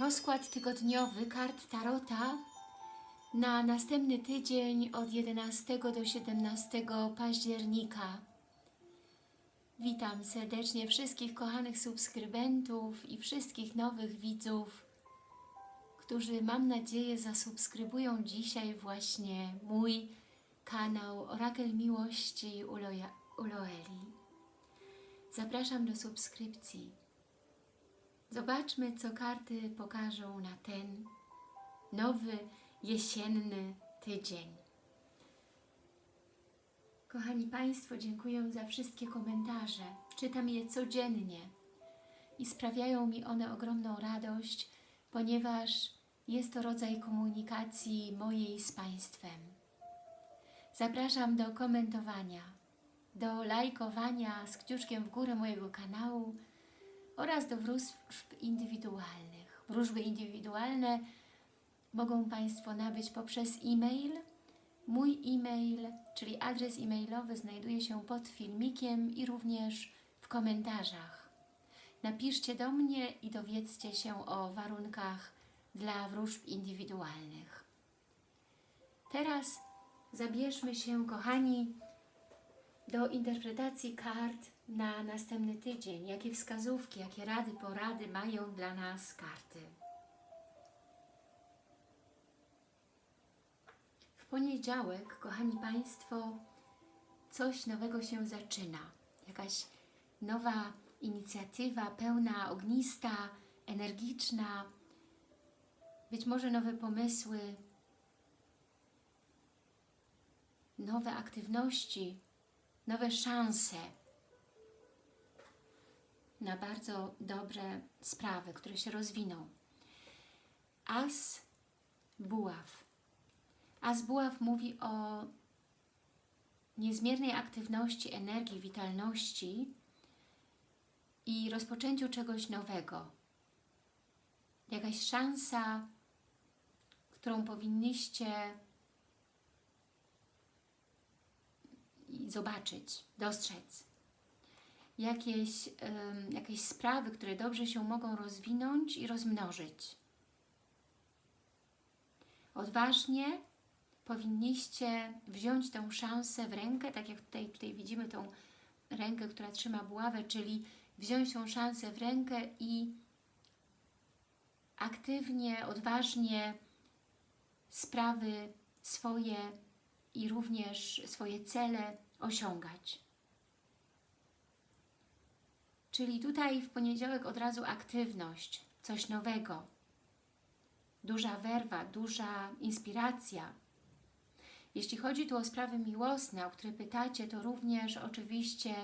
Rozkład tygodniowy kart Tarota na następny tydzień od 11 do 17 października. Witam serdecznie wszystkich kochanych subskrybentów i wszystkich nowych widzów, którzy mam nadzieję zasubskrybują dzisiaj właśnie mój kanał Orakel Miłości Uloeli. Zapraszam do subskrypcji. Zobaczmy, co karty pokażą na ten nowy, jesienny tydzień. Kochani Państwo, dziękuję za wszystkie komentarze. Czytam je codziennie i sprawiają mi one ogromną radość, ponieważ jest to rodzaj komunikacji mojej z Państwem. Zapraszam do komentowania, do lajkowania z kciuczkiem w górę mojego kanału, oraz do wróżb indywidualnych. Wróżby indywidualne mogą Państwo nabyć poprzez e-mail. Mój e-mail, czyli adres e-mailowy znajduje się pod filmikiem i również w komentarzach. Napiszcie do mnie i dowiedzcie się o warunkach dla wróżb indywidualnych. Teraz zabierzmy się, kochani, do interpretacji kart na następny tydzień. Jakie wskazówki, jakie rady, porady mają dla nas karty. W poniedziałek, kochani Państwo, coś nowego się zaczyna. Jakaś nowa inicjatywa, pełna, ognista, energiczna, być może nowe pomysły, nowe aktywności, nowe szanse na bardzo dobre sprawy, które się rozwiną. As buław. As buław mówi o niezmiernej aktywności, energii, witalności i rozpoczęciu czegoś nowego. Jakaś szansa, którą powinniście zobaczyć, dostrzec. Jakieś, jakieś sprawy, które dobrze się mogą rozwinąć i rozmnożyć. Odważnie powinniście wziąć tę szansę w rękę, tak jak tutaj, tutaj widzimy tą rękę, która trzyma buławę, czyli wziąć tą szansę w rękę i aktywnie, odważnie sprawy swoje i również swoje cele osiągać. Czyli tutaj w poniedziałek od razu aktywność, coś nowego, duża werwa, duża inspiracja. Jeśli chodzi tu o sprawy miłosne, o które pytacie, to również oczywiście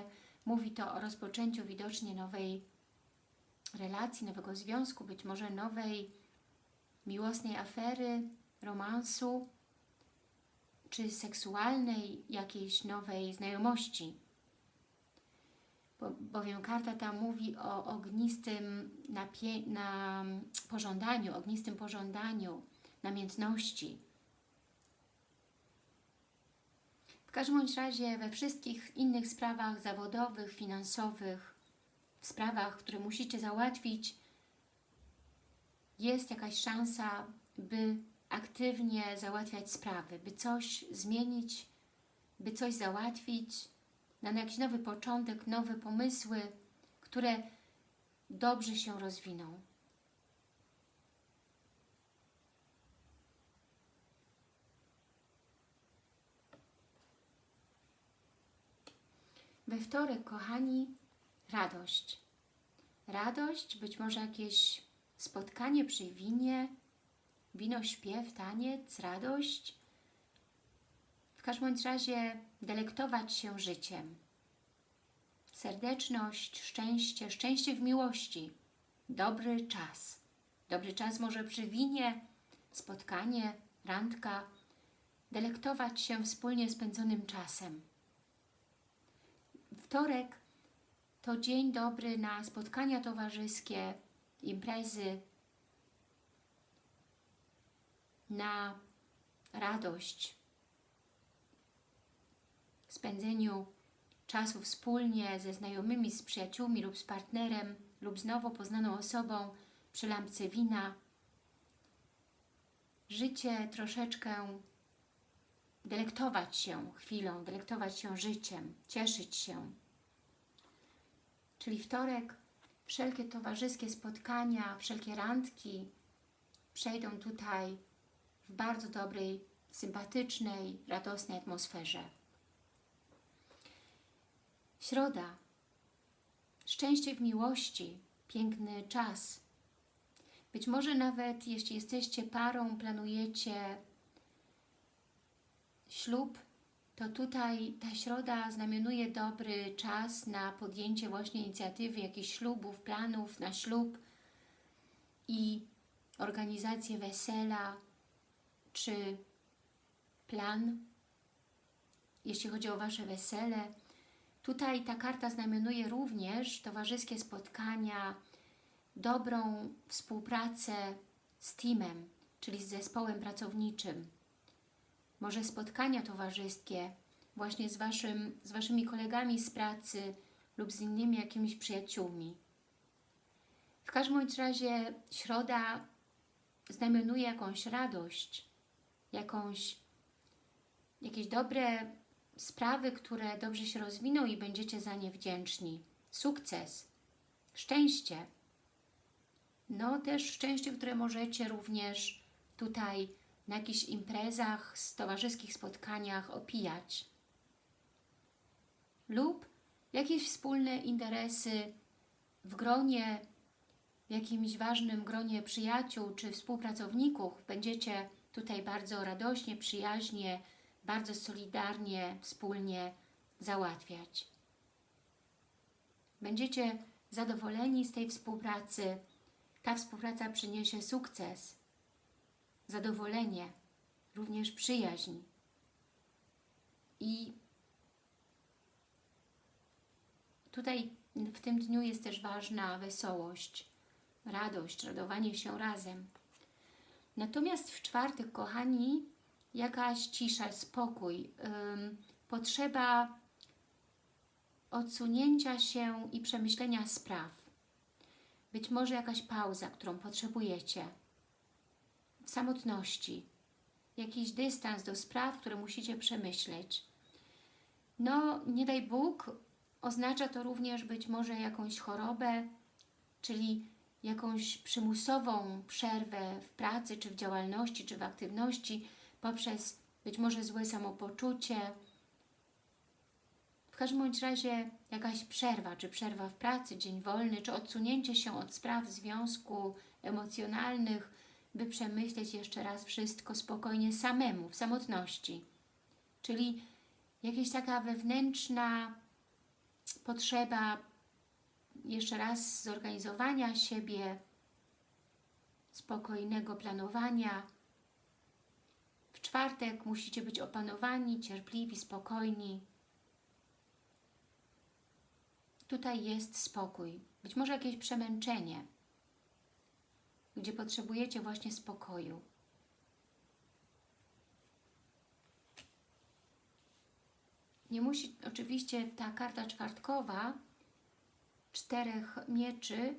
mówi to o rozpoczęciu widocznie nowej relacji, nowego związku, być może nowej miłosnej afery, romansu, czy seksualnej jakiejś nowej znajomości. Bo, bowiem karta ta mówi o ognistym na pożądaniu, ognistym pożądaniu, namiętności. W każdym bądź razie we wszystkich innych sprawach zawodowych, finansowych, w sprawach, które musicie załatwić, jest jakaś szansa, by aktywnie załatwiać sprawy, by coś zmienić, by coś załatwić, na jakiś nowy początek, nowe pomysły, które dobrze się rozwiną. We wtorek, kochani, radość. Radość, być może jakieś spotkanie przy winie, wino, śpiew, taniec, radość. Każdym razie delektować się życiem. Serdeczność, szczęście, szczęście w miłości. Dobry czas. Dobry czas może przy winie, spotkanie, randka. Delektować się wspólnie spędzonym czasem. Wtorek to dzień dobry na spotkania towarzyskie, imprezy, na radość, spędzeniu czasu wspólnie ze znajomymi, z przyjaciółmi lub z partnerem lub z nowo poznaną osobą przy lampce wina życie troszeczkę delektować się chwilą, delektować się życiem, cieszyć się. Czyli wtorek, wszelkie towarzyskie spotkania, wszelkie randki przejdą tutaj w bardzo dobrej, sympatycznej, radosnej atmosferze. Środa. Szczęście w miłości, piękny czas. Być może nawet jeśli jesteście parą, planujecie ślub, to tutaj ta środa znamionuje dobry czas na podjęcie właśnie inicjatywy jakichś ślubów, planów na ślub i organizację wesela czy plan, jeśli chodzi o Wasze wesele. Tutaj ta karta znamionuje również towarzyskie spotkania, dobrą współpracę z teamem, czyli z zespołem pracowniczym. Może spotkania towarzyskie właśnie z, waszym, z Waszymi kolegami z pracy lub z innymi jakimiś przyjaciółmi. W każdym razie środa znamionuje jakąś radość, jakąś, jakieś dobre sprawy, które dobrze się rozwiną i będziecie za nie wdzięczni. Sukces, szczęście. No też szczęście, które możecie również tutaj na jakichś imprezach, towarzyskich spotkaniach opijać. Lub jakieś wspólne interesy w gronie, w jakimś ważnym gronie przyjaciół czy współpracowników będziecie tutaj bardzo radośnie, przyjaźnie, bardzo solidarnie, wspólnie załatwiać. Będziecie zadowoleni z tej współpracy. Ta współpraca przyniesie sukces, zadowolenie, również przyjaźń. I tutaj w tym dniu jest też ważna wesołość, radość, radowanie się razem. Natomiast w czwartek, kochani, jakaś cisza, spokój, potrzeba odsunięcia się i przemyślenia spraw. Być może jakaś pauza, którą potrzebujecie. W samotności. Jakiś dystans do spraw, które musicie przemyśleć. No, nie daj Bóg, oznacza to również być może jakąś chorobę, czyli jakąś przymusową przerwę w pracy, czy w działalności, czy w aktywności poprzez być może złe samopoczucie. W każdym bądź razie jakaś przerwa, czy przerwa w pracy, dzień wolny, czy odsunięcie się od spraw związku emocjonalnych, by przemyśleć jeszcze raz wszystko spokojnie samemu, w samotności. Czyli jakaś taka wewnętrzna potrzeba jeszcze raz zorganizowania siebie, spokojnego planowania. W czwartek musicie być opanowani, cierpliwi, spokojni. Tutaj jest spokój, być może jakieś przemęczenie, gdzie potrzebujecie właśnie spokoju. Nie musi oczywiście ta karta czwartkowa czterech mieczy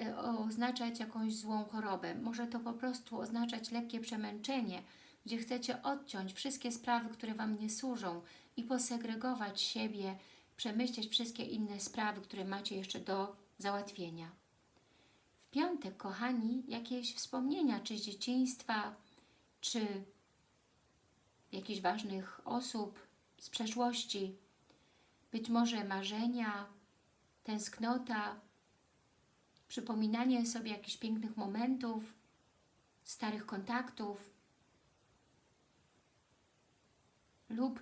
e, oznaczać jakąś złą chorobę. Może to po prostu oznaczać lekkie przemęczenie, gdzie chcecie odciąć wszystkie sprawy, które Wam nie służą i posegregować siebie, przemyśleć wszystkie inne sprawy, które macie jeszcze do załatwienia. W piątek, kochani, jakieś wspomnienia, czy z dzieciństwa, czy jakichś ważnych osób z przeszłości, być może marzenia, tęsknota, przypominanie sobie jakichś pięknych momentów, starych kontaktów lub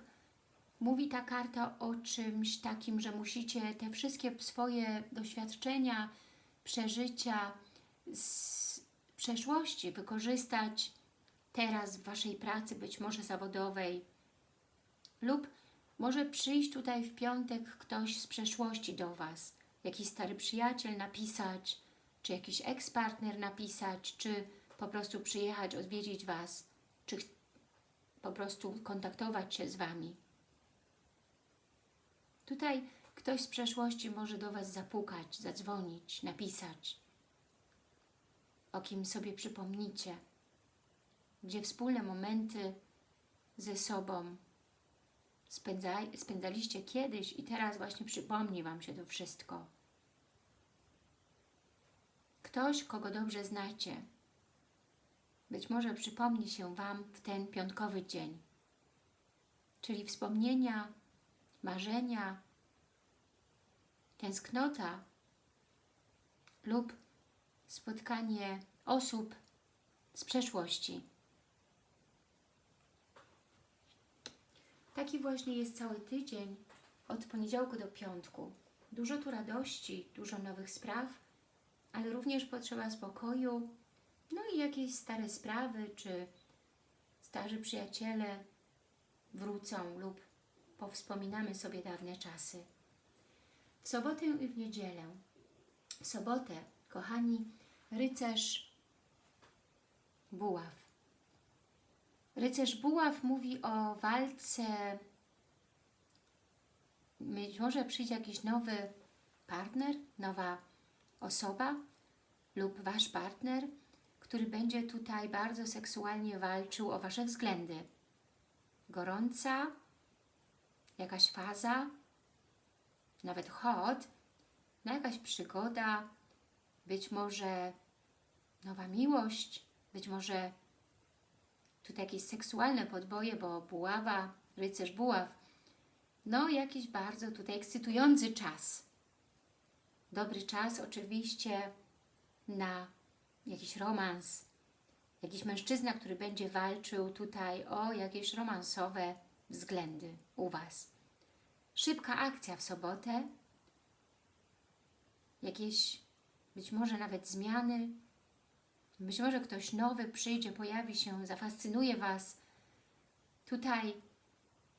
mówi ta karta o czymś takim, że musicie te wszystkie swoje doświadczenia, przeżycia z przeszłości wykorzystać teraz w Waszej pracy, być może zawodowej lub może przyjść tutaj w piątek ktoś z przeszłości do Was, jakiś stary przyjaciel napisać, czy jakiś ekspartner napisać, czy po prostu przyjechać, odwiedzić Was, czy po prostu kontaktować się z Wami. Tutaj ktoś z przeszłości może do Was zapukać, zadzwonić, napisać, o kim sobie przypomnicie. gdzie wspólne momenty ze sobą spędzaliście kiedyś i teraz właśnie przypomni Wam się to wszystko. Ktoś, kogo dobrze znacie, być może przypomni się Wam w ten piątkowy dzień. Czyli wspomnienia, marzenia, tęsknota lub spotkanie osób z przeszłości. Taki właśnie jest cały tydzień od poniedziałku do piątku. Dużo tu radości, dużo nowych spraw, ale również potrzeba spokoju, no i jakieś stare sprawy, czy starzy przyjaciele wrócą lub powspominamy sobie dawne czasy. W sobotę i w niedzielę. W sobotę, kochani, rycerz buław. Rycerz buław mówi o walce. Być może przyjdzie jakiś nowy partner, nowa osoba lub Wasz partner, który będzie tutaj bardzo seksualnie walczył o Wasze względy. Gorąca, jakaś faza, nawet hot, no jakaś przygoda, być może nowa miłość, być może tutaj jakieś seksualne podboje, bo buława, rycerz buław, no jakiś bardzo tutaj ekscytujący czas. Dobry czas oczywiście na jakiś romans, jakiś mężczyzna, który będzie walczył tutaj o jakieś romansowe względy u Was. Szybka akcja w sobotę, jakieś być może nawet zmiany, być może ktoś nowy przyjdzie, pojawi się, zafascynuje Was. Tutaj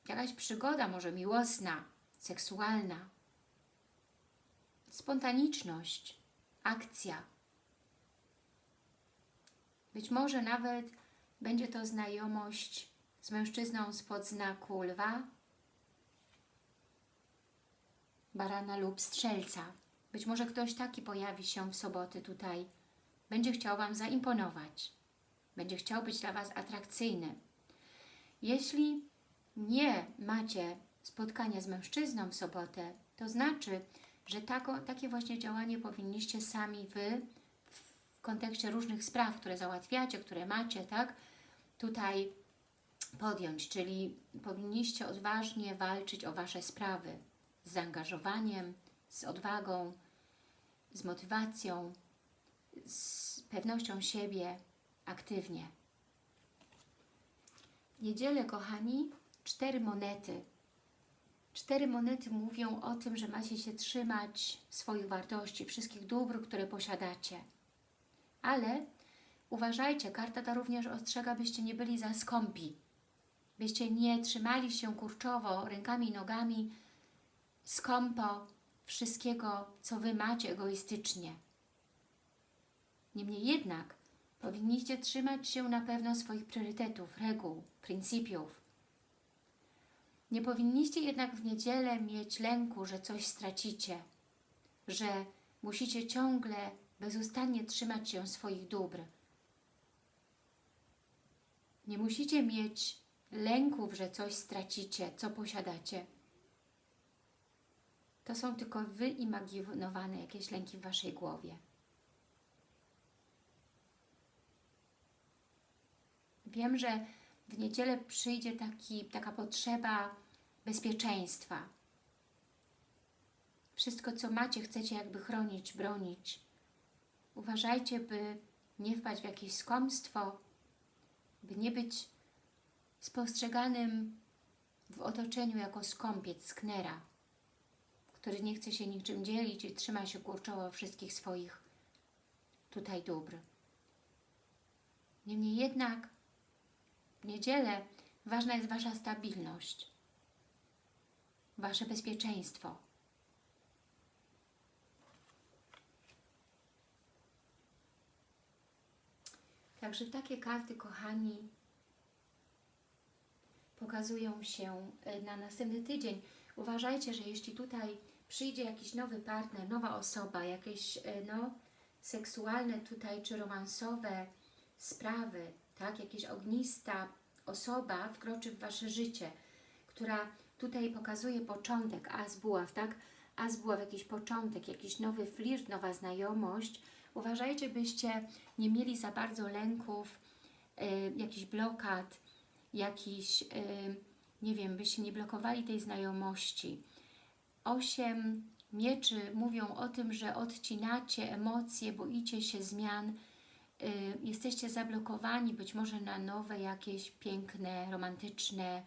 jakaś przygoda, może miłosna, seksualna, spontaniczność, akcja. Być może nawet będzie to znajomość z mężczyzną spod znaku lwa, barana lub strzelca. Być może ktoś taki pojawi się w soboty tutaj. Będzie chciał Wam zaimponować. Będzie chciał być dla Was atrakcyjny. Jeśli nie macie spotkania z mężczyzną w sobotę, to znaczy, że tako, takie właśnie działanie powinniście sami Wy kontekście różnych spraw, które załatwiacie, które macie, tak, tutaj podjąć, czyli powinniście odważnie walczyć o Wasze sprawy z zaangażowaniem, z odwagą, z motywacją, z pewnością siebie, aktywnie. W niedzielę, kochani, cztery monety. Cztery monety mówią o tym, że macie się trzymać swoich wartości, wszystkich dóbr, które posiadacie. Ale uważajcie, karta ta również ostrzega, byście nie byli za skąpi, byście nie trzymali się kurczowo, rękami i nogami, skąpo wszystkiego, co Wy macie egoistycznie. Niemniej jednak powinniście trzymać się na pewno swoich priorytetów, reguł, pryncypiów. Nie powinniście jednak w niedzielę mieć lęku, że coś stracicie, że musicie ciągle, bezustannie trzymać się swoich dóbr. Nie musicie mieć lęków, że coś stracicie, co posiadacie. To są tylko wyimaginowane jakieś lęki w Waszej głowie. Wiem, że w niedzielę przyjdzie taki, taka potrzeba bezpieczeństwa. Wszystko, co macie, chcecie jakby chronić, bronić. Uważajcie, by nie wpaść w jakieś skąpstwo, by nie być spostrzeganym w otoczeniu jako skąpiec, sknera, który nie chce się niczym dzielić i trzyma się kurczowo wszystkich swoich tutaj dóbr. Niemniej jednak w niedzielę ważna jest Wasza stabilność, Wasze bezpieczeństwo. Także takie karty, kochani, pokazują się e, na następny tydzień. Uważajcie, że jeśli tutaj przyjdzie jakiś nowy partner, nowa osoba, jakieś e, no, seksualne tutaj czy romansowe sprawy, tak? Jakaś ognista osoba wkroczy w Wasze życie, która tutaj pokazuje początek, as buław, tak? As buław, jakiś początek, jakiś nowy flirt, nowa znajomość. Uważajcie, byście nie mieli za bardzo lęków, y, jakichś blokad, jakiś, y, nie wiem, byście nie blokowali tej znajomości. Osiem mieczy mówią o tym, że odcinacie emocje, boicie się zmian, y, jesteście zablokowani być może na nowe jakieś piękne, romantyczne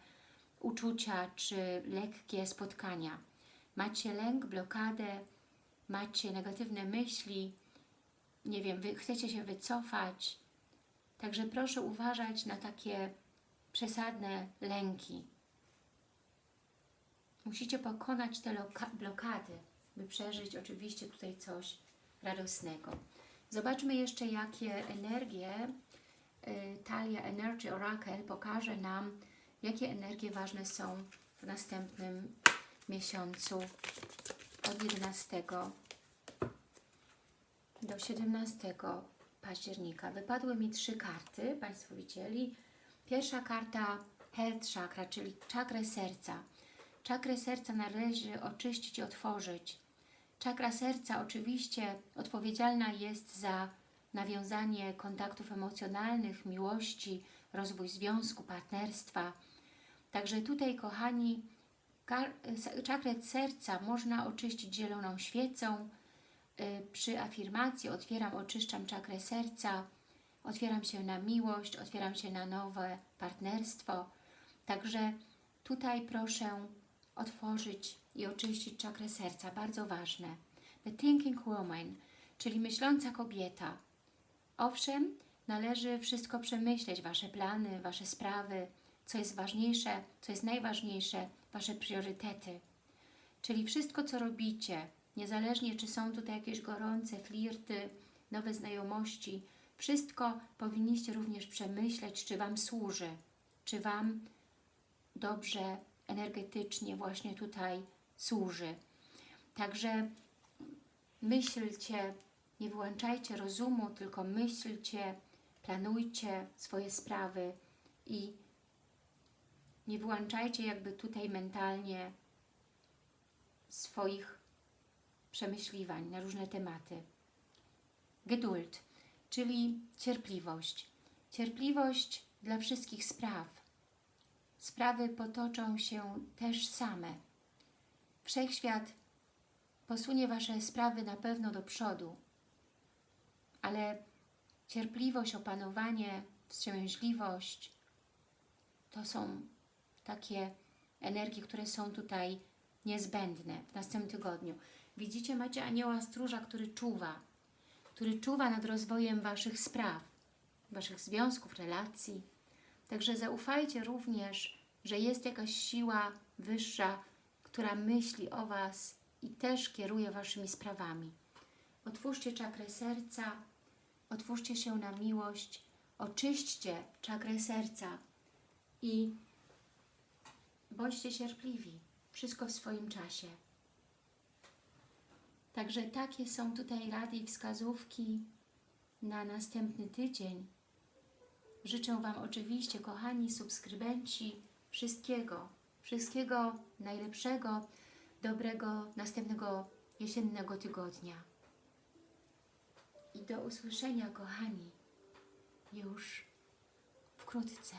uczucia czy lekkie spotkania. Macie lęk, blokadę, macie negatywne myśli, nie wiem, wy chcecie się wycofać. Także proszę uważać na takie przesadne lęki. Musicie pokonać te loka- blokady, by przeżyć oczywiście tutaj coś radosnego. Zobaczmy jeszcze, jakie energie y, Talia Energy Oracle pokaże nam, jakie energie ważne są w następnym miesiącu od 11 do 17 października. Wypadły mi trzy karty, Państwo widzieli. Pierwsza karta Health Chakra, czyli czakrę serca. Czakrę serca należy oczyścić otworzyć. Czakra serca oczywiście odpowiedzialna jest za nawiązanie kontaktów emocjonalnych, miłości, rozwój związku, partnerstwa. Także tutaj, kochani, czakrę serca można oczyścić zieloną świecą. Y, przy afirmacji otwieram, oczyszczam czakrę serca, otwieram się na miłość, otwieram się na nowe partnerstwo. Także tutaj proszę otworzyć i oczyścić czakrę serca, bardzo ważne. The Thinking Woman, czyli myśląca kobieta. Owszem, należy wszystko przemyśleć, Wasze plany, Wasze sprawy, co jest ważniejsze, co jest najważniejsze, Wasze priorytety. Czyli wszystko, co robicie, niezależnie czy są tutaj jakieś gorące flirty, nowe znajomości, wszystko powinniście również przemyśleć, czy Wam służy, czy Wam dobrze energetycznie właśnie tutaj służy. Także myślcie, nie wyłączajcie rozumu, tylko myślcie, planujcie swoje sprawy i nie wyłączajcie jakby tutaj mentalnie swoich przemyśliwań na różne tematy. Geduld, czyli cierpliwość. Cierpliwość dla wszystkich spraw. Sprawy potoczą się też same. Wszechświat posunie Wasze sprawy na pewno do przodu, ale cierpliwość, opanowanie, wstrzemięźliwość to są takie energie, które są tutaj niezbędne w następnym tygodniu. Widzicie, macie anioła stróża, który czuwa, który czuwa nad rozwojem Waszych spraw, Waszych związków, relacji. Także zaufajcie również, że jest jakaś siła wyższa, która myśli o Was i też kieruje Waszymi sprawami. Otwórzcie czakrę serca, otwórzcie się na miłość, oczyśćcie czakrę serca i bądźcie cierpliwi. Wszystko w swoim czasie. Także takie są tutaj rady i wskazówki na następny tydzień. Życzę Wam oczywiście, kochani subskrybenci, wszystkiego, wszystkiego najlepszego, dobrego następnego jesiennego tygodnia. I do usłyszenia, kochani, już wkrótce.